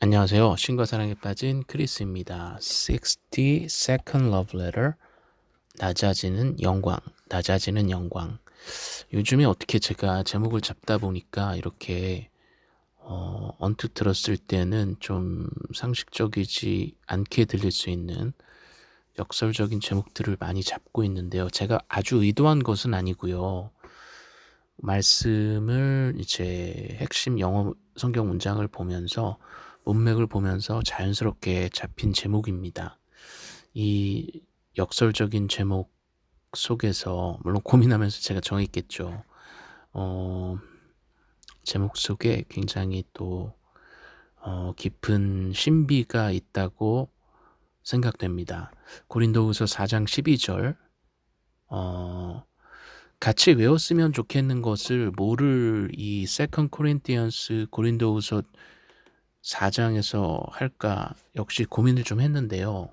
안녕하세요. 신과 사랑에 빠진 크리스입니다. 60 Second Love Letter 낮아지는 영광, 낮아지는 영광. 요즘에 어떻게 제가 제목을 잡다 보니까 이렇게 어, 언뜻 들었을 때는 좀 상식적이지 않게 들릴 수 있는 역설적인 제목들을 많이 잡고 있는데요. 제가 아주 의도한 것은 아니고요. 말씀을 이제 핵심 영어 성경 문장을 보면서 문맥을 보면서 자연스럽게 잡힌 제목입니다. 이 역설적인 제목 속에서 물론 고민하면서 제가 정했겠죠. 어, 제목 속에 굉장히 또 어, 깊은 신비가 있다고 생각됩니다. 고린도후서 4장 12절 어, 같이 외웠으면 좋겠는 것을 뭐를 이 Second Corinthians 고린도후서 4장에서 할까 역시 고민을 좀 했는데요.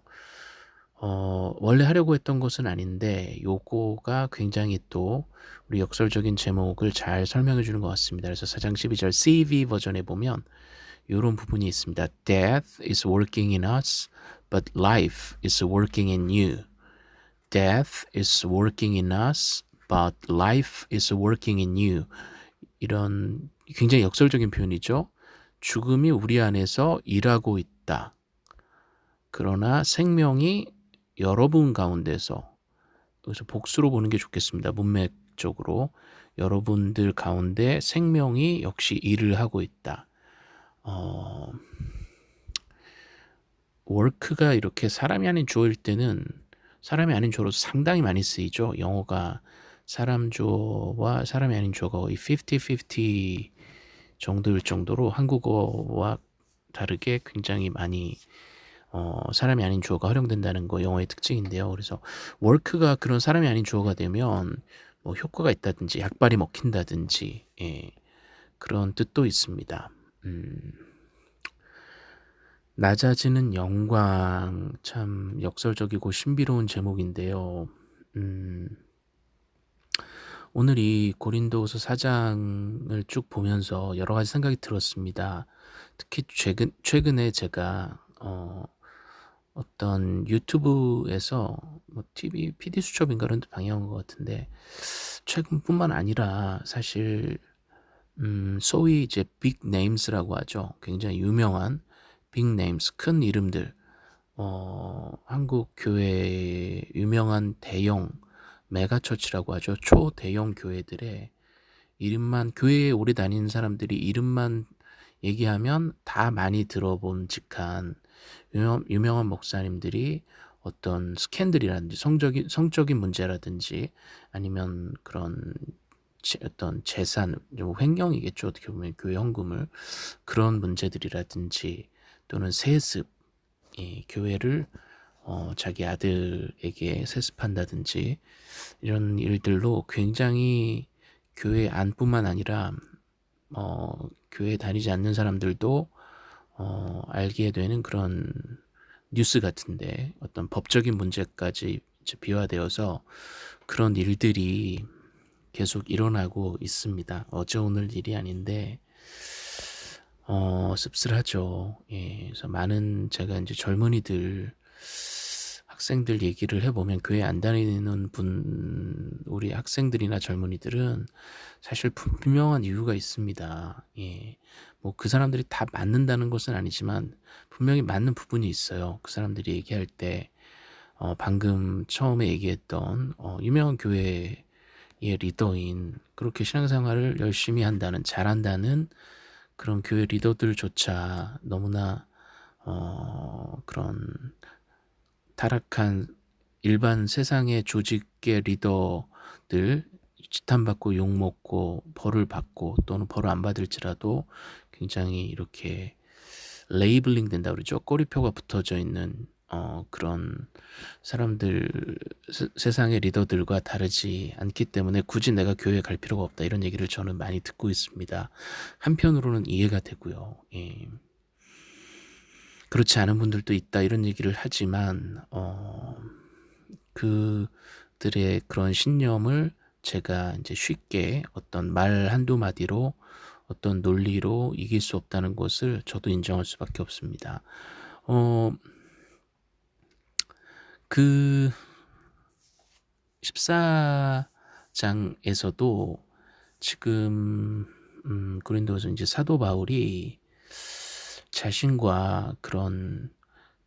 어, 원래 하려고 했던 것은 아닌데 요거가 굉장히 또 우리 역설적인 제목을 잘 설명해 주는 것 같습니다. 그래서 4장 12절 CV 버전에 보면 이런 부분이 있습니다. Death is working in us, but life is working in you. Death is working in us, but life is working in you. 이런 굉장히 역설적인 표현이죠. 죽음이 우리 안에서 일하고 있다. 그러나 생명이 여러분 가운데서 여기서 복수로 보는 게 좋겠습니다. 문맥적으로 여러분들 가운데 생명이 역시 일을 하고 있다. 어, 워크가 이렇게 사람이 아닌 주어일 때는 사람이 아닌 주어로 상당히 많이 쓰이죠. 영어가 사람 주어와 사람이 아닌 주어가 거의 50-50 정도일 정도로 한국어와 다르게 굉장히 많이 어, 사람이 아닌 주어가 활용된다는 거 영어의 특징인데요. 그래서 work가 그런 사람이 아닌 주어가 되면 뭐 효과가 있다든지 약발이 먹힌다든지 예, 그런 뜻도 있습니다. 음, 낮아지는 영광 참 역설적이고 신비로운 제목인데요. 음, 오늘 이 고린도후서 4장을 쭉 보면서 여러 가지 생각이 들었습니다. 특히 최근 최근에 제가 어, 어떤 유튜브에서 뭐 TV PD 수첩인가 그런 데 방영한 것 같은데 최근뿐만 아니라 사실 음, 소위 이제 big names라고 하죠. 굉장히 유명한 big names 큰 이름들 어, 한국 교회 유명한 대형 megachurch라고 하죠. 초대형 교회들의 이름만 교회에 오래 다니는 사람들이 이름만 얘기하면 다 많이 들어본 직한 유명, 유명한 목사님들이 어떤 스캔들이라든지 성적인 성적인 문제라든지 아니면 그런 어떤 재산 좀 횡령이겠죠 어떻게 보면 교회 헌금을 그런 문제들이라든지 또는 세습 이 교회를 어, 자기 아들에게 세습한다든지 이런 일들로 굉장히 교회 안뿐만 아니라 어, 교회 다니지 않는 사람들도 어, 알게 되는 그런 뉴스 같은데 어떤 법적인 문제까지 비화되어서 그런 일들이 계속 일어나고 있습니다. 어제 오늘 일이 아닌데 어, 씁쓸하죠. 예, 그래서 많은 제가 이제 젊은이들 학생들 얘기를 해보면 교회 안 다니는 분 우리 학생들이나 젊은이들은 사실 분명한 이유가 있습니다. 예. 뭐 그 사람들이 다 맞는다는 것은 아니지만 분명히 맞는 부분이 있어요. 그 사람들이 얘기할 때 어, 방금 처음에 얘기했던 어, 유명한 교회의 리더인 그렇게 신앙생활을 열심히 한다는 잘한다는 그런 교회 리더들조차 너무나 어, 그런 타락한 일반 세상의 조직의 리더들 지탄받고 욕먹고 벌을 받고 또는 벌을 안 받을지라도 굉장히 이렇게 labeling 된다 그러죠. 꼬리표가 붙어져 있는 어, 그런 사람들 세, 세상의 리더들과 다르지 않기 때문에 굳이 내가 교회에 갈 필요가 없다 이런 얘기를 저는 많이 듣고 있습니다. 한편으로는 이해가 되고요. 예. 그렇지 않은 분들도 있다 이런 얘기를 하지만 어, 그들의 그런 신념을 제가 이제 쉽게 어떤 말 한두 마디로 어떤 논리로 이길 수 없다는 것을 저도 인정할 수밖에 없습니다. 어, 그 14장에서도 지금 음, 고린도서 이제 사도 바울이 자신과 그런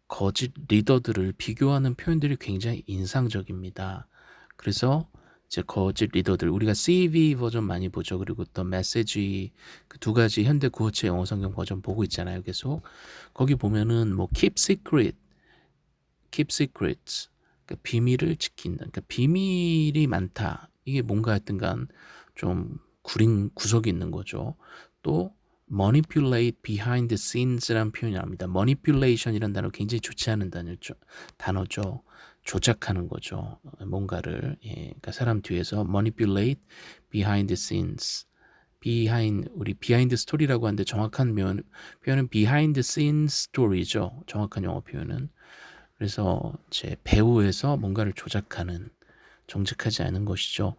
거짓 리더들을 비교하는 표현들이 굉장히 인상적입니다. 그래서 이제 거짓 리더들 우리가 CV 버전 많이 보죠. 그리고 또 메시지 그 두 가지 현대 구어체 영어 성경 버전 보고 있잖아요. 계속 거기 보면은 뭐 keep secret, keep secrets 그러니까 비밀을 지킨다. 그러니까 비밀이 많다. 이게 뭔가 하여튼간 좀 구린 구석이 있는 거죠. 또 manipulate behind the scenes라는 표현이 나옵니다. manipulation이라는 단어 굉장히 좋지 않은 단어죠. 단어죠. 조작하는 거죠. 뭔가를 예, 그러니까 사람 뒤에서 manipulate behind the scenes. behind 우리 behind story라고 하는데 정확한 표현, 표현은 behind scenes story죠. 정확한 영어 표현은 그래서 제 배우에서 뭔가를 조작하는 정직하지 않은 것이죠.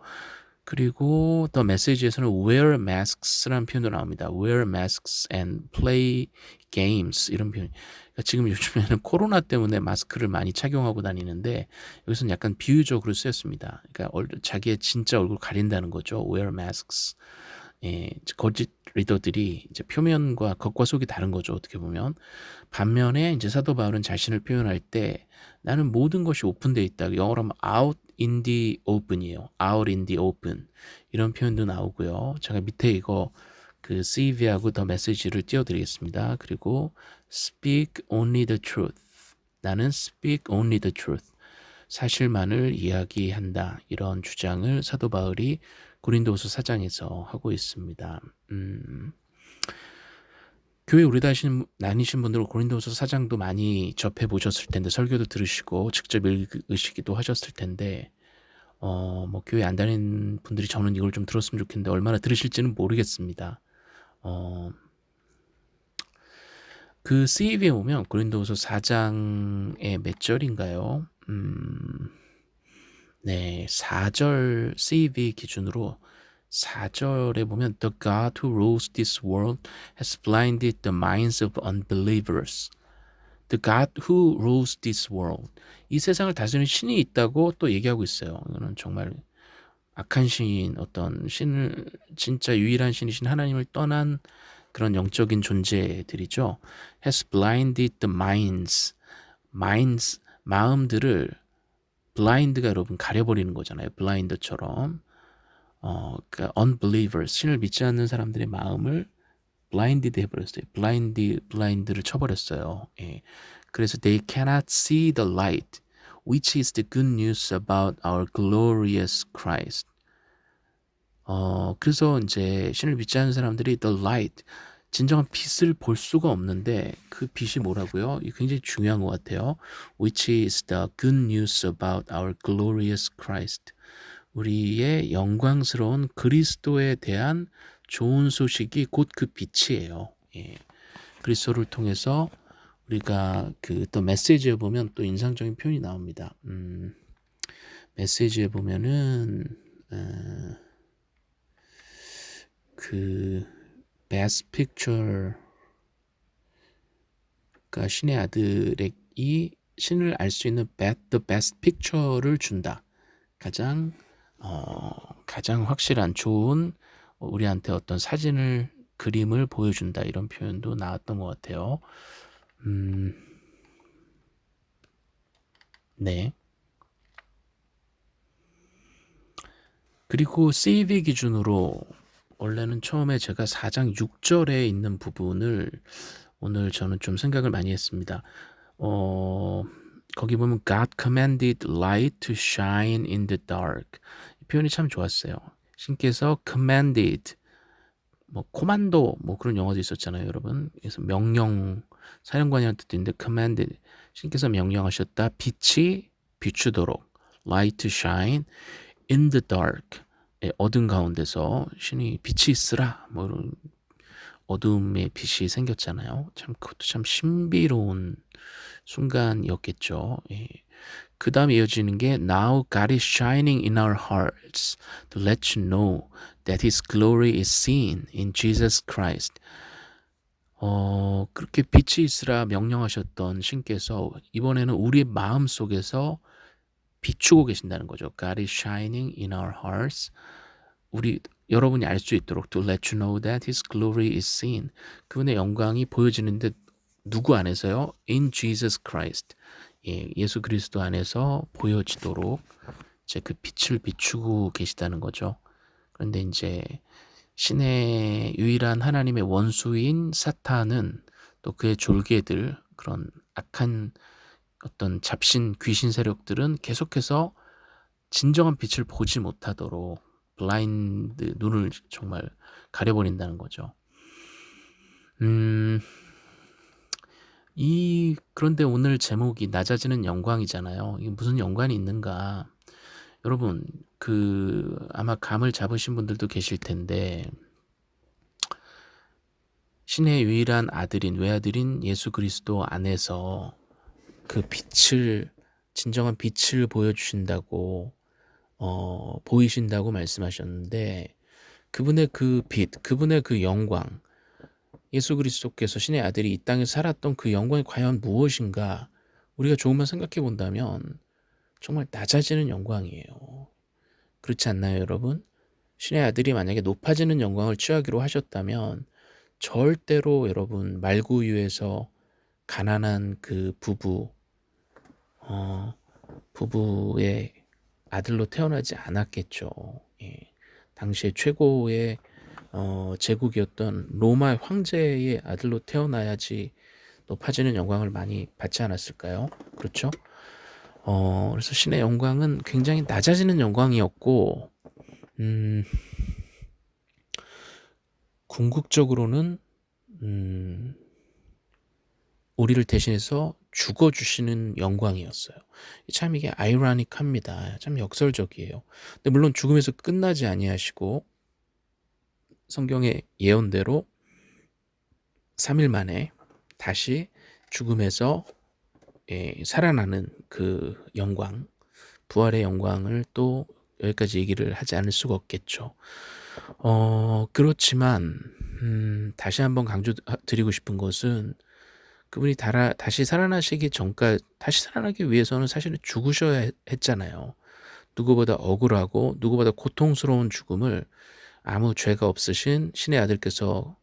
그리고 더 메시지에서는 wear masks라는 표현도 나옵니다. wear masks and play games 이런 표현. 그러니까 지금 요즘에는 코로나 때문에 마스크를 많이 착용하고 다니는데 여기서는 약간 비유적으로 쓰였습니다. 그러니까 자기의 진짜 얼굴 가린다는 거죠. wear masks. 예, 거짓 리더들이 이제 표면과 겉과 속이 다른 거죠. 어떻게 보면 반면에 이제 사도 바울은 자신을 표현할 때 나는 모든 것이 오픈되어 있다. 영어로 하면 out open이에요. out in the open 이런 표현도 나오고요. 제가 밑에 이거 그 CV하고 더 메시지를 띄워드리겠습니다. 그리고 speak only the truth. 나는 speak only the truth. 사실만을 이야기한다. 이런 주장을 사도 바울이 고린도후서 4장에서 하고 있습니다. 음, 교회 우리 다신 나뉘신 분들은 고린도서 사장도 많이 접해 보셨을 텐데 설교도 들으시고 직접 읽으시기도 하셨을 텐데 어 뭐 교회 안 다니는 분들이 저는 이걸 좀 들었으면 좋겠는데 얼마나 들으실지는 모르겠습니다. 어. 그 CV에 보면 고린도서 4장의 몇 절인가요? 음. 네, 4절 CV 기준으로 4절에 보면 The God who rules this world has blinded the minds of unbelievers. The God who rules this world. 이 세상을 다스리는 신이 있다고 또 얘기하고 있어요. 이거는 정말 악한 신, 어떤 신을 진짜 유일한 신이신 하나님을 떠난 그런 영적인 존재들이죠. has blinded the minds. minds 마음들을 blind가 여러분 가려버리는 거잖아요. blind처럼. 어, 그러니까 unbelievers, 신을 믿지 않는 사람들의 마음을 blinded 해버렸어요. blind, blind를 쳐버렸어요. 예. 그래서 they cannot see the light, which is the good news about our glorious Christ. 어, 그래서 이제 신을 믿지 않는 사람들이 the light, 진정한 빛을 볼 수가 없는데 그 빛이 뭐라고요? 이 굉장히 중요한 것 같아요. Which is the good news about our glorious Christ. 우리의 영광스러운 그리스도에 대한 좋은 소식이 곧 그 빛이에요. 예. 그리스도를 통해서 우리가 그 또 메시지에 보면 또 인상적인 표현이 나옵니다. 음, 메시지에 보면은 어, 그 best picture가 신의 아들이 신을 알 수 있는 the best picture를 준다. 가장 어, 가장 확실한 좋은 우리한테 어떤 사진을 그림을 보여준다 이런 표현도 나왔던 것 같아요. 음, 네. 그리고 CV 기준으로 원래는 처음에 제가 4장 6절에 있는 부분을 오늘 저는 좀 생각을 많이 했습니다. 어, 거기 보면 God commanded light to shine in the dark. 이 표현이 참 좋았어요. 신께서 commanded 뭐 코만도 뭐 그런 영어도 있었잖아요, 여러분. 그래서 명령 사령관이라는 뜻도 있는데 commanded 신께서 명령하셨다. 빛이 비추도록 light to shine in the dark. 예, 어둠 가운데서 신이 빛이 있으라 뭐 이런 어둠의 빛이 생겼잖아요. 참 그것도 참 신비로운 순간이었겠죠. 예. 그 다음에 이어지는 게 Now God is shining in our hearts to let you know that His glory is seen in Jesus Christ. 어, 그렇게 빛이 있으라 명령하셨던 신께서 이번에는 우리의 마음 속에서 비추고 계신다는 거죠. God is shining in our hearts. 우리 여러분이 알 수 있도록 to let you know that His glory is seen. 그분의 영광이 보여지는데 누구 안에서요? In Jesus Christ. 예, 예수 그리스도 안에서 보여지도록 이제 그 빛을 비추고 계시다는 거죠. 그런데 이제 신의 유일한 하나님의 원수인 사탄은 또 그의 졸개들 그런 악한 어떤 잡신 귀신 세력들은 계속해서 진정한 빛을 보지 못하도록 블라인드 눈을 정말 가려버린다는 거죠. 음, 이 그런데 오늘 제목이 낮아지는 영광이잖아요. 이게 무슨 연관이 있는가? 여러분 그 아마 감을 잡으신 분들도 계실 텐데 신의 유일한 아들인 외아들인 예수 그리스도 안에서 그 빛을 진정한 빛을 보여주신다고 어, 보이신다고 말씀하셨는데 그분의 그 빛, 그분의 그 영광, 예수 그리스도께서 신의 아들이 이 땅에 살았던 그 영광이 과연 무엇인가 우리가 조금만 생각해 본다면 정말 낮아지는 영광이에요. 그렇지 않나요, 여러분? 신의 아들이 만약에 높아지는 영광을 취하기로 하셨다면 절대로 여러분 말구유에서 가난한 그 부부 어, 부부의 아들로 태어나지 않았겠죠. 예. 당시에 최고의 어, 제국이었던 로마 황제의 아들로 태어나야지 높아지는 영광을 많이 받지 않았을까요? 그렇죠? 어, 그래서 신의 영광은 굉장히 낮아지는 영광이었고, 음, 궁극적으로는, 음, 우리를 대신해서 죽어주시는 영광이었어요. 참 이게 아이러닉합니다. 참 역설적이에요. 근데 물론 죽음에서 끝나지 아니하시고 성경의 예언대로 3일 만에 다시 죽음에서 예, 살아나는 그 영광, 부활의 영광을 또 여기까지 얘기를 하지 않을 수가 없겠죠. 어, 그렇지만 음, 다시 한번 강조드리고 싶은 것은 그분이 달아, 다시 살아나시기 전까지 다시 살아나기 위해서는 사실은 죽으셔야 했잖아요. 누구보다 억울하고 누구보다 고통스러운 죽음을 아무 죄가 없으신 신의 아들께서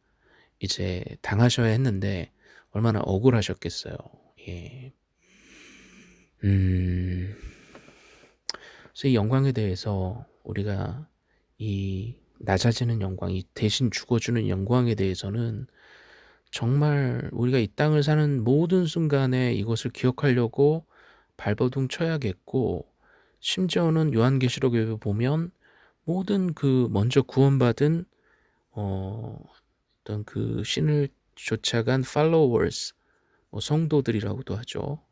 이제 당하셔야 했는데 얼마나 억울하셨겠어요. 예. 음. 그래서 이 영광에 대해서 우리가 이 낮아지는 영광, 이 대신 죽어주는 영광에 대해서는 정말 우리가 이 땅을 사는 모든 순간에 이것을 기억하려고 발버둥 쳐야겠고 심지어는 요한계시록에 보면 모든 그 먼저 구원받은 어, 어떤 그 신을 쫓아간 followers 뭐 성도들이라고도 하죠.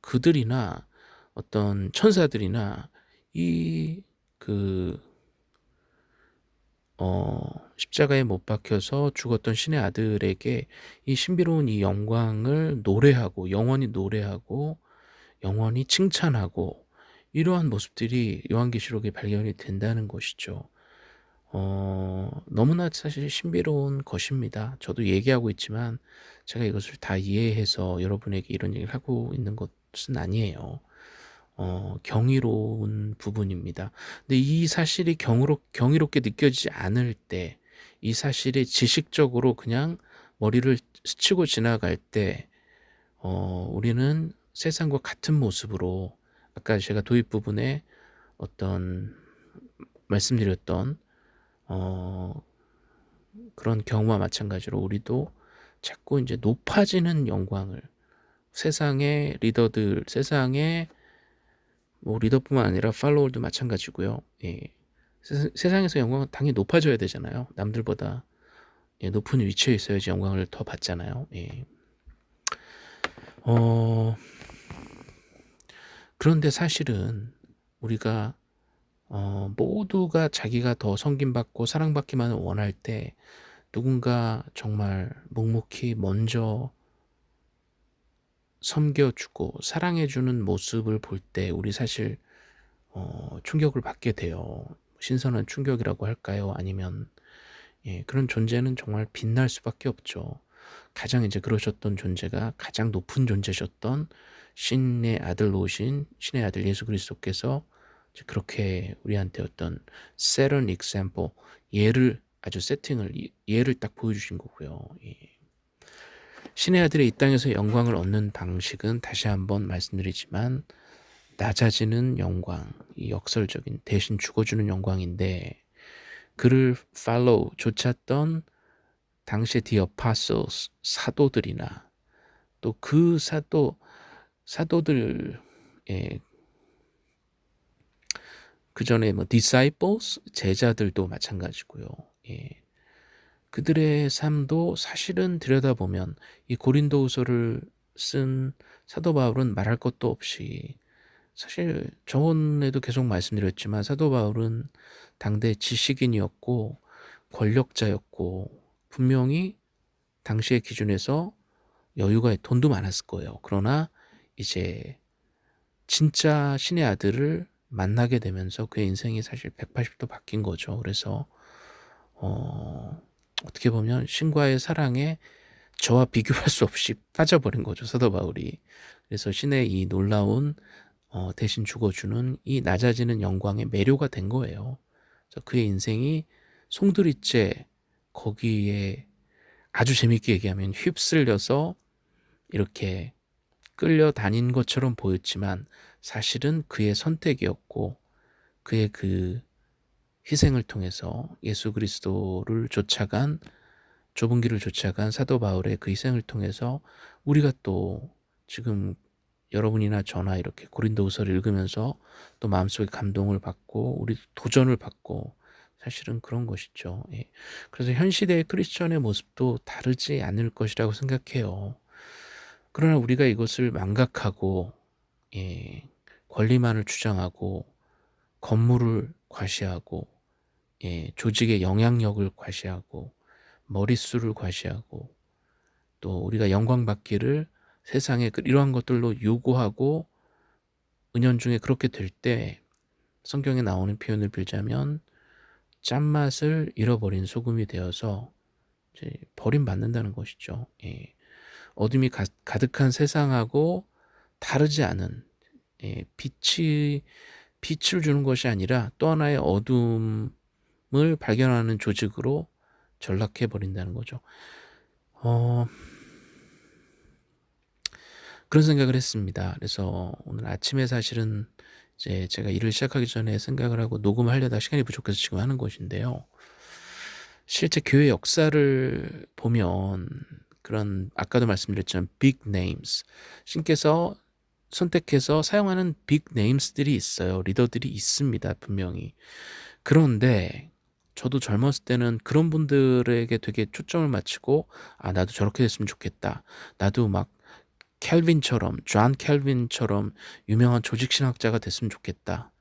그들이나 어떤 천사들이나 이 그 어, 십자가에 못 박혀서 죽었던 신의 아들에게 이 신비로운 이 영광을 노래하고 영원히 노래하고 영원히 칭찬하고 이러한 모습들이 요한계시록에 발견이 된다는 것이죠. 어, 너무나 사실 신비로운 것입니다. 저도 얘기하고 있지만 제가 이것을 다 이해해서 여러분에게 이런 얘기를 하고 있는 것은 아니에요. 어, 경이로운 부분입니다. 근데 이 사실이 경으로, 경이롭게 느껴지지 않을 때, 이 사실이 지식적으로 그냥 머리를 스치고 지나갈 때, 어, 우리는 세상과 같은 모습으로, 아까 제가 도입 부분에 어떤 말씀드렸던, 어, 그런 경우와 마찬가지로 우리도 자꾸 이제 높아지는 영광을 세상의 리더들, 세상의 뭐 리더뿐만 아니라 팔로워도 마찬가지고요. 예. 세상에서 영광은 당연히 높아져야 되잖아요. 남들보다 예, 높은 위치에 있어야지 영광을 더 받잖아요. 예. 어, 그런데 사실은 우리가 어, 모두가 자기가 더 섬김받고 사랑받기만 원할 때 누군가 정말 묵묵히 먼저 섬겨주고 사랑해주는 모습을 볼 때 우리 사실 어, 충격을 받게 돼요. 신선한 충격이라고 할까요? 아니면 예, 그런 존재는 정말 빛날 수밖에 없죠. 가장 이제 그러셨던 존재가 가장 높은 존재셨던 신의 아들로 오신 신의 아들 예수 그리스도께서 그렇게 우리한테 어떤 an example 예를 아주 세팅을 예를 딱 보여주신 거고요. 예. 신의 아들의 이 땅에서 영광을 얻는 방식은 다시 한번 말씀드리지만 낮아지는 영광, 이 역설적인 대신 죽어주는 영광인데 그를 follow 쫓았던 당시의 the apostles 사도들이나 또 그 사도 사도들의 그 전에 뭐 disciples 제자들도 마찬가지고요. 예. 그들의 삶도 사실은 들여다보면 이 고린도후서를 쓴 사도 바울은 말할 것도 없이 사실 저번에도 계속 말씀드렸지만 사도 바울은 당대 지식인이었고 권력자였고 분명히 당시의 기준에서 여유가 돈도 많았을 거예요. 그러나 이제 진짜 신의 아들을 만나게 되면서 그의 인생이 사실 180도 바뀐 거죠. 그래서 어, 어떻게 보면 신과의 사랑에 저와 비교할 수 없이 빠져버린 거죠. 사도 바울이. 그래서 신의 이 놀라운 어, 대신 죽어주는 이 낮아지는 영광의 매료가 된 거예요. 그의 인생이 송두리째 거기에 아주 재밌게 얘기하면 휩쓸려서 이렇게 끌려다닌 것처럼 보였지만 사실은 그의 선택이었고 그의 그 희생을 통해서 예수 그리스도를 쫓아간 좁은 길을 쫓아간 사도 바울의 그 희생을 통해서 우리가 또 지금 여러분이나 저나 이렇게 고린도후서를 읽으면서 또 마음속에 감동을 받고 우리 도전을 받고 사실은 그런 것이죠. 예. 그래서 현 시대의 크리스천의 모습도 다르지 않을 것이라고 생각해요. 그러나 우리가 이것을 망각하고 예, 권리만을 주장하고 건물을 과시하고 예, 조직의 영향력을 과시하고 머릿수를 과시하고 또 우리가 영광 받기를 세상에 그 이러한 것들로 요구하고 은연중에 그렇게 될 때 성경에 나오는 표현을 빌자면 짠맛을 잃어버린 소금이 되어서 버림받는다는 것이죠. 예. 어둠이 가, 득한 세상하고 다르지 않은 예, 빛이 빛을 주는 것이 아니라 또 하나의 어둠을 발견하는 조직으로 전락해 버린다는 거죠. 어, 그런 생각을 했습니다. 그래서 오늘 아침에 사실은 이제 제가 일을 시작하기 전에 생각을 하고 녹음하려다 시간이 부족해서 지금 하는 것인데요. 실제 교회 역사를 보면 그런 아까도 말씀드렸지만 big names 신께서 선택해서 사용하는 big names들이 있어요. 리더들이 있습니다. 분명히. 그런데 저도 젊었을 때는 그런 분들에게 되게 초점을 맞추고 아 나도 저렇게 됐으면 좋겠다. 나도 막 칼빈처럼 존 칼빈처럼 유명한 조직신학자가 됐으면 좋겠다.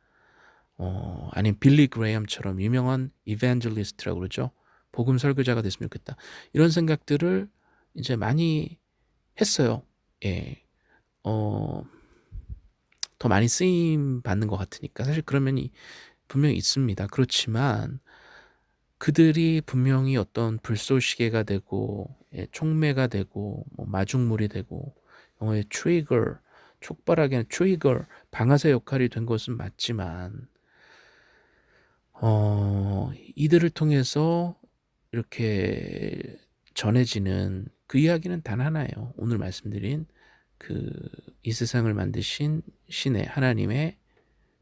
어, 아니면 빌리 그레이엄처럼 유명한 evangelist라고 그러죠. 복음 설교자가 됐으면 좋겠다. 이런 생각들을 이제 많이 했어요. 예. 어, 더 많이 쓰임 받는 것 같으니까 사실 그런 면이 분명히 있습니다. 그렇지만 그들이 분명히 어떤 불쏘시개가 되고 예, 촉매가 되고 뭐 마중물이 되고 영어의 트리거, 촉발하게 트리거, 방아쇠 역할이 된 것은 맞지만 어, 이들을 통해서 이렇게 전해지는 그 이야기는 단 하나예요. 오늘 말씀드린 그 이 세상을 만드신 신의 하나님의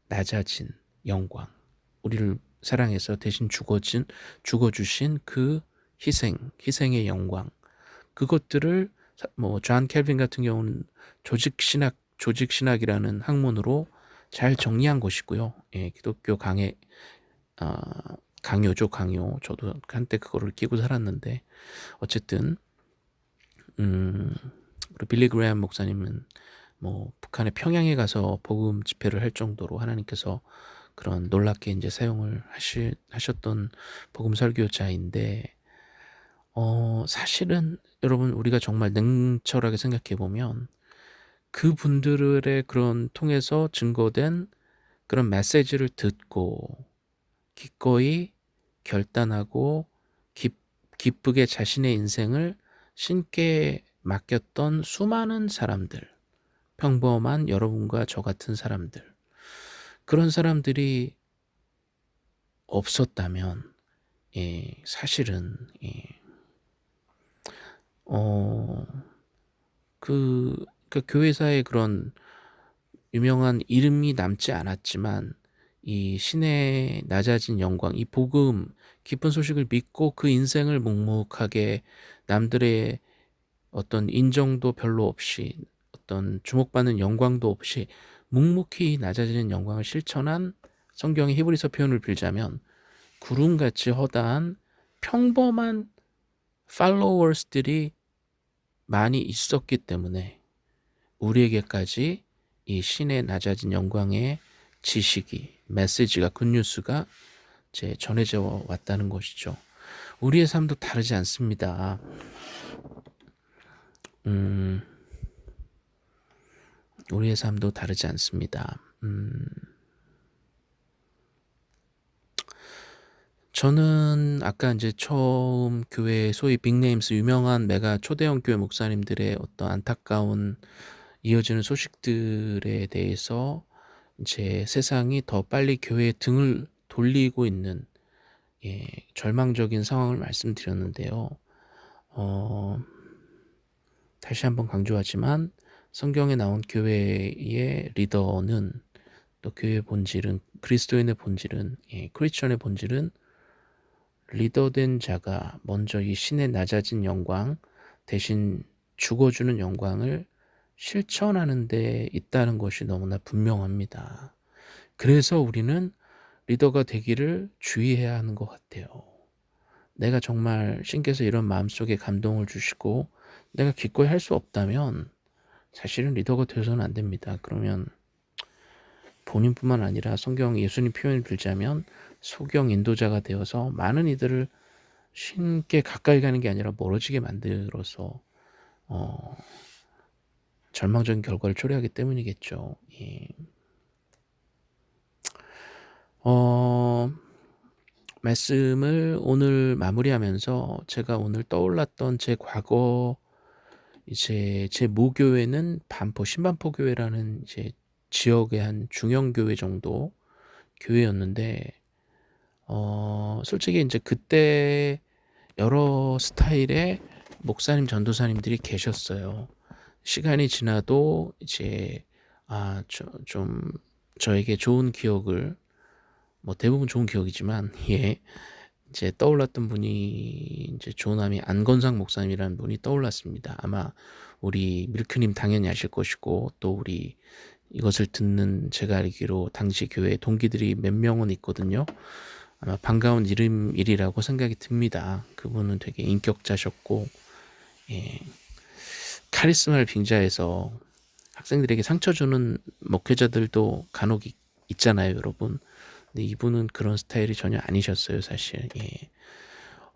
낮아진 영광, 우리를 사랑해서 대신 죽어진 죽어주신 그 희생, 희생의 영광, 그것들을 뭐존 켈빈 같은 경우는 조직 신학 조직 신학이라는 학문으로 잘 정리한 것이고요. 예, 기독교 강의 어, 강요죠, 강요. 저도 한때 그거를 끼고 살았는데 어쨌든 음, 우리 빌리 그레엄 목사님은 뭐 북한의 평양에 가서 복음 집회를 할 정도로 하나님께서 그런 놀랍게 이제 사용을 하시, 하셨던 복음 설교자인데 어, 사실은 여러분 우리가 정말 냉철하게 생각해 보면 그분들의 그런 통해서 증거된 그런 메시지를 듣고 기꺼이 결단하고 기, 기쁘게 자신의 인생을 신께 맡겼던 수많은 사람들, 평범한 여러분과 저 같은 사람들, 그런 사람들이 없었다면, 예, 사실은, 예, 어, 그, 그 교회사의 그런 유명한 이름이 남지 않았지만 이 신의 낮아진 영광, 이 복음, 깊은 소식을 믿고 그 인생을 묵묵하게 남들의 어떤 인정도 별로 없이 어떤 주목받는 영광도 없이 묵묵히 낮아지는 영광을 실천한 성경의 히브리서 표현을 빌자면 구름같이 허다한 평범한 팔로워스들이 많이 있었기 때문에 우리에게까지 이 신의 낮아진 영광의 지식이 메시지가 굿뉴스가 제 전해져 왔다는 것이죠. 우리의 삶도 다르지 않습니다. 음, 우리의 삶도 다르지 않습니다. 음, 저는 아까 이제 처음 교회 소위 빅네임스 유명한 메가 초대형 교회 목사님들의 어떤 안타까운 이어지는 소식들에 대해서 이제 세상이 더 빨리 교회에 등을 돌리고 있는 예, 절망적인 상황을 말씀드렸는데요. 어, 다시 한번 강조하지만 성경에 나온 교회의 리더는 또 교회의 본질은 그리스도인의 본질은 예, 크리스천의 본질은 리더된 자가 먼저 이 신의 낮아진 영광 대신 죽어주는 영광을 실천하는 데 있다는 것이 너무나 분명합니다. 그래서 우리는 리더가 되기를 주의해야 하는 것 같아요. 내가 정말 신께서 이런 마음속에 감동을 주시고 내가 기꺼이 할 수 없다면 사실은 리더가 되어서는 안 됩니다. 그러면 본인뿐만 아니라 성경 예수님 표현을 들자면 소경 인도자가 되어서 많은 이들을 신께 가까이 가는 게 아니라 멀어지게 만들어서 어, 절망적인 결과를 초래하기 때문이겠죠. 예. 어, 말씀을 오늘 마무리하면서 제가 오늘 떠올랐던 제 과거 이제 제 모교회는 반포 신반포 교회라는 이제 지역의 한 중형 교회 정도 교회였는데 어 솔직히 이제 그때 여러 스타일의 목사님 전도사님들이 계셨어요. 시간이 지나도 이제 아, 저, 좀 저에게 좋은 기억을 뭐 대부분 좋은 기억이지만 예. 이제 떠올랐던 분이 이제 조남이 안건상 목사님이라는 분이 떠올랐습니다. 아마 우리 밀크님 당연히 아실 것이고 또 우리 이것을 듣는 제가 알기로 당시 교회 동기들이 몇 명은 있거든요. 아마 반가운 이름이라고 생각이 듭니다. 그분은 되게 인격자셨고 예. 카리스마를 빙자해서 학생들에게 상처 주는 목회자들도 간혹 있 잖아요, 여러분. 근데 이분은 그런 스타일이 전혀 아니셨어요, 사실. 예.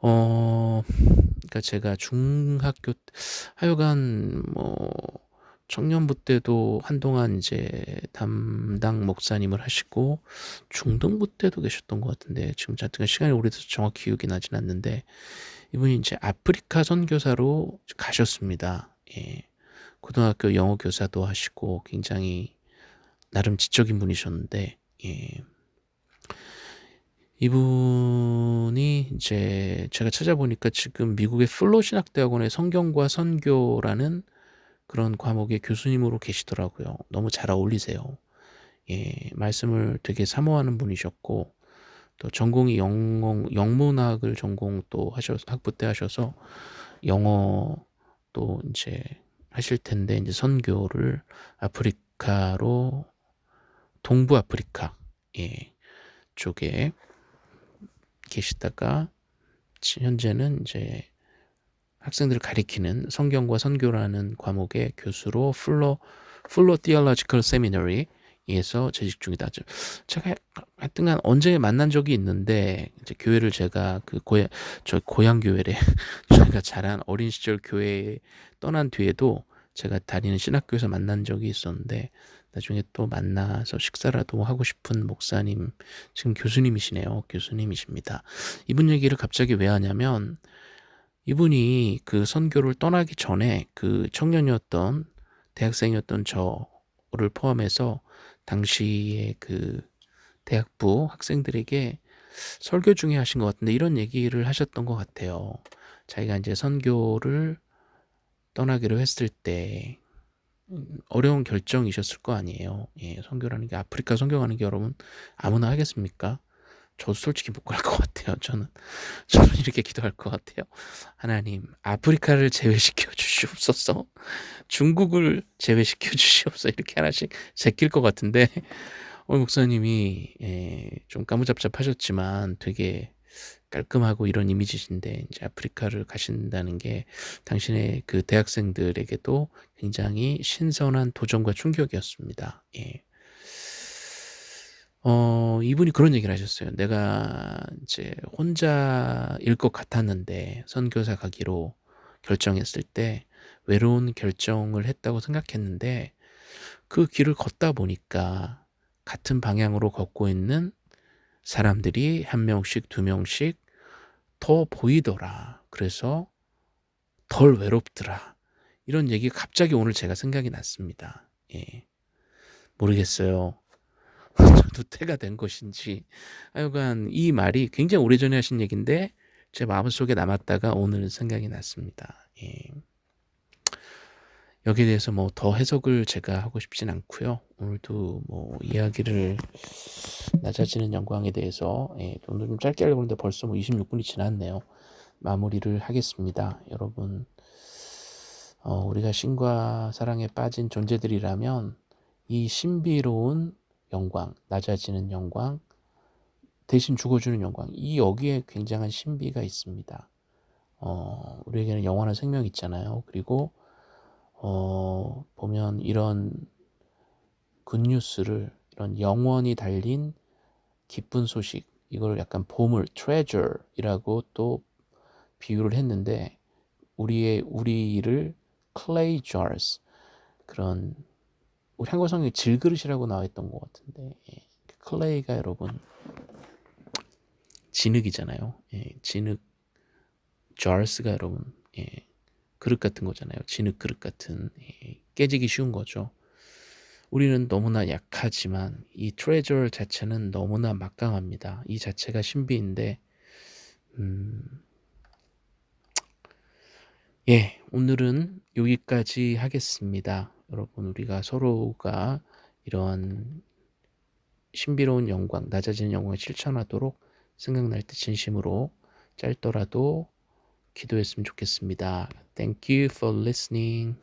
어, 그러니까 제가 중학교 하여간 뭐 청년부 때도 한동안 이제 담당 목사님을 하시고 중등부 때도 계셨던 것 같은데 지금 자뜩 시간이 오래돼서 정확히 기억이 나진 않는데 이분이 이제 아프리카 선교사로 가셨습니다. 예. 고등학교 영어 교사도 하시고 굉장히 나름 지적인 분이셨는데 예. 이분이 이제 제가 찾아보니까 지금 미국의 플로 신학대학원의 성경과 선교라는 그런 과목의 교수님으로 계시더라고요. 너무 잘 어울리세요. 예, 말씀을 되게 사모하는 분이셨고 또 전공이 영어 영문학을 전공 또 하셔 학부 때 하셔서 영어 또 이제 하실 텐데 이제 선교를 아프리카로 동부 아프리카 예, 쪽에 계시다가 현재는 이제 학생들을 가리키는 성경과 선교라는 과목의 교수로 Fuller Fuller Theological Seminary에서 재직 중이다. 제가 하여튼간 언제 만난 적이 있는데 이제 교회를 제가 그 고향 저 고향 교회래 저희가 자란 어린 시절 교회에 떠난 뒤에도 제가 다니는 신학교에서 만난 적이 있었는데 나중에 또 만나서 식사라도 하고 싶은 목사님 지금 교수님이시네요. 교수님이십니다. 이분 얘기를 갑자기 왜 하냐면 이분이 그 선교를 떠나기 전에 그 청년이었던 대학생이었던 저를 포함해서 당시에 그 대학부 학생들에게 설교 중에 하신 것 같은데 이런 얘기를 하셨던 것 같아요. 자기가 이제 선교를 떠나기로 했을 때 음, 어려운 결정이셨을 거 아니에요. 예, 선교라는 게 아프리카 선교 가는 게 여러분 아무나 하겠습니까? 저도 솔직히 못 갈 것 같아요. 저는 저는 이렇게 기도할 것 같아요. 하나님, 아프리카를 제외시켜 주시옵소서. 중국을 제외시켜 주시옵소서. 이렇게 하나씩 제낄 것 같은데 오늘 목사님이 예, 좀 까무잡잡하셨지만 되게 깔끔하고 이런 이미지신데 이제 아프리카를 가신다는 게 당신의 그 대학생들에게도 굉장히 신선한 도전과 충격이었습니다. 예. 어, 이분이 그런 얘기를 하셨어요. 내가 이제 혼자일 것 같았는데 선교사 가기로 결정했을 때 외로운 결정을 했다고 생각했는데 그 길을 걷다 보니까 같은 방향으로 걷고 있는 사람들이 한 명씩 두 명씩 더 보이더라. 그래서 덜 외롭더라. 이런 얘기 갑자기 오늘 제가 생각이 났습니다. 예. 모르겠어요. 저도 때가 된 것인지. 하여간 이 말이 굉장히 오래전에 하신 얘기인데 제 마음속에 남았다가 오늘 생각이 났습니다. 예. 여기에 대해서 뭐 더 해석을 제가 하고 싶진 않고요. 오늘도 뭐 이야기를 낮아지는 영광에 대해서 예, 오늘 좀 짧게 하려고 했는데 벌써 뭐 26분이 지났네요. 마무리를 하겠습니다. 여러분 어, 우리가 신과 사랑에 빠진 존재들이라면 이 신비로운 영광, 낮아지는 영광, 대신 죽어주는 영광 이 여기에 굉장한 신비가 있습니다. 어, 우리에게는 영원한 생명이 있잖아요. 그리고 어, 보면 이런 굿뉴스를 이런 영원히 달린 기쁜 소식 이걸 약간 보물 treasure이라고 또 비유를 했는데 우리의 우리를 clay jars 그런 우리 한국 성경에 질그릇이라고 나와있던 것 같은데 예. clay가 여러분 진흙이잖아요. 예. 진흙 jars가 여러분 예. 그릇 같은 거잖아요. 진흙 그릇 같은 예. 깨지기 쉬운 거죠. 우리는 너무나 약하지만 이 트레저 자체는 너무나 막강합니다. 이 자체가 신비인데 음... 예, 오늘은 여기까지 하겠습니다. 여러분 우리가 서로가 이런 신비로운 영광, 낮아지는 영광을 실천하도록 생각날 때 진심으로 짧더라도 기도했으면 좋겠습니다. Thank you for listening.